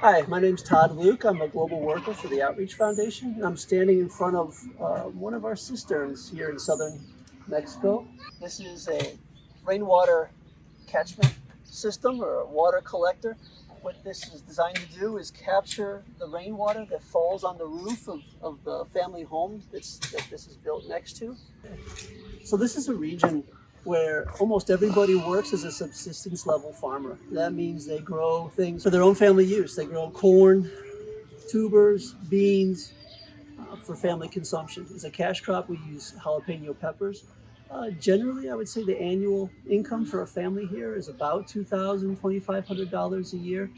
Hi, my name is Todd Luke. I'm a global worker for the Outreach Foundation. And I'm standing in front of uh, one of our cisterns here in southern Mexico. This is a rainwater catchment system or a water collector. What this is designed to do is capture the rainwater that falls on the roof of, of the family home that's, that this is built next to. So this is a region where almost everybody works as a subsistence level farmer. That means they grow things for their own family use. They grow corn, tubers, beans uh, for family consumption. As a cash crop, we use jalapeno peppers. Uh, generally, I would say the annual income for a family here is about $2,000, $2,500 a year.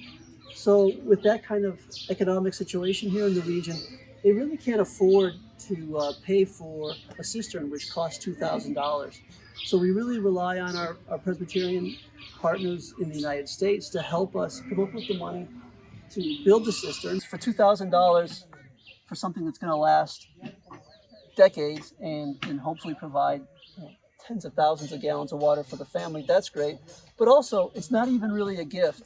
So with that kind of economic situation here in the region, they really can't afford to uh, pay for a cistern, which costs $2,000. So we really rely on our, our Presbyterian partners in the United States to help us come up with the money to build the cisterns for $2,000 for something that's going to last decades and, and hopefully provide you know, tens of thousands of gallons of water for the family. That's great. But also, it's not even really a gift.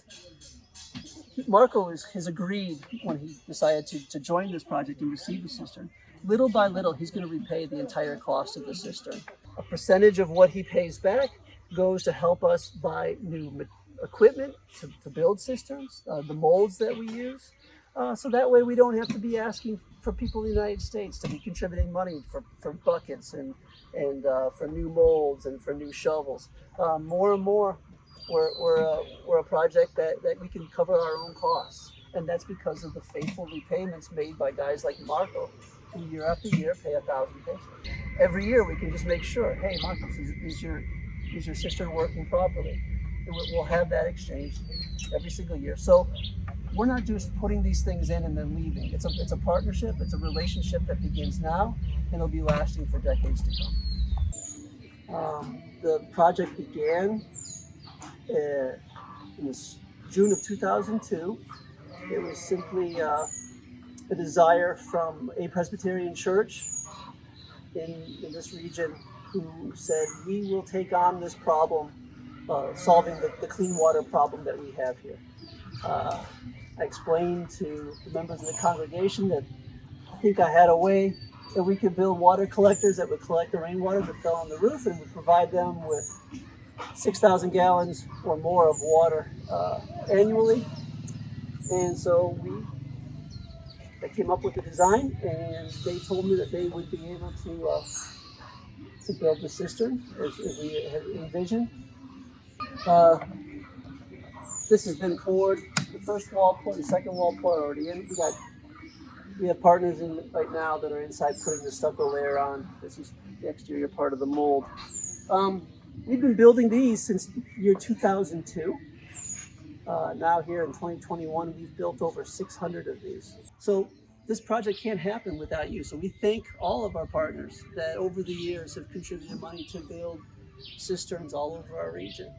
Marco is, has agreed when he decided to, to join this project and receive the cistern. Little by little, he's going to repay the entire cost of the cistern. A percentage of what he pays back goes to help us buy new equipment to, to build cisterns, uh, the molds that we use. Uh, so that way we don't have to be asking for people in the United States to be contributing money for, for buckets and, and uh, for new molds and for new shovels. Uh, more and more, we're, we're, a, we're a project that, that we can cover our own costs. And that's because of the faithful repayments made by guys like Marco, year after year pay a thousand pesos. Every year we can just make sure, hey, Marcos, is, is your, is your cistern working properly? We'll have that exchange every single year. So we're not just putting these things in and then leaving. It's a, it's a partnership, it's a relationship that begins now and it'll be lasting for decades to come. Um, the project began uh, in June of 2002. It was simply uh, a desire from a Presbyterian church in, in this region who said, we will take on this problem, uh, solving the, the, clean water problem that we have here. Uh, I explained to the members of the congregation that I think I had a way that we could build water collectors that would collect the rainwater that fell on the roof and would provide them with 6,000 gallons or more of water uh, annually. And so we they came up with the design and they told me that they would be able to uh, to build the cistern as, as we had envisioned. Uh, this has been poured. The first wall poured, the second wall poured already in. We got we have partners in right now that are inside putting the stucco layer on. This is the exterior part of the mold. Um, we've been building these since year 2002. Uh, now here in 2021, we've built over 600 of these. So this project can't happen without you. So we thank all of our partners that over the years have contributed money to build cisterns all over our region.